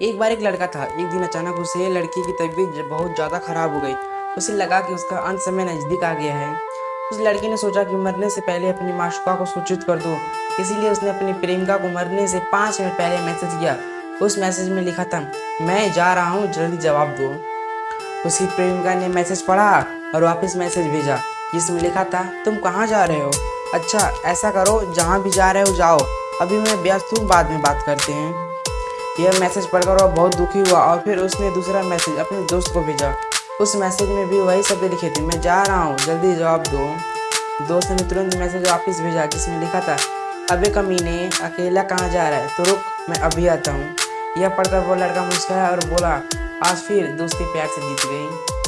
एक बार एक लड़का था। एक दिन अचानक उसे लड़की की तबीयत बहुत ज़्यादा ख़राब हो गई। उसे लगा कि उसका अंत समय नज़दीक आ गया है। उस लड़की ने सोचा कि मरने से पहले अपनी माशुका को सूचित कर दो। इसीलिए उसने अपनी प्रेमिका को मरने से पाँच मिनट पहले मैसेज किया। उस मैसेज में लिखा था, मैं जा रहा हूँ, जल्दी जवाब दो। उसकी प्रेमिका ने मैसेज पढ़ा और वापस मैसेज भेजा। जिसमें लिखा था, तुम कहाँ जा रहे हो? अच्छा ऐसा करो, जहाँ भी जा रहे हो, जाओ। अभी मैं व्यस्त हूँ, बाद में बात करते हैं। यह मैसेज पढ़कर वह बहुत दुखी हुआ और फिर उसने दूसरा मैसेज अपने दोस्त को भेजा। उस मैसेज में भी वही शब्द लिखे थे। मैं जा रहा हूँ, जल्दी जवाब दो। दोस्त ने तुरंत मैसेज वापस भेजा जिसमें लिखा था? अबे कमीने, अकेला कहाँ जा रहा है? तो रुक, मैं अभी आता हूँ। यह पढ़कर वो लड़का मुस्कुराया और बोला, आज फिर दोस्ती प्यार से जीत गई।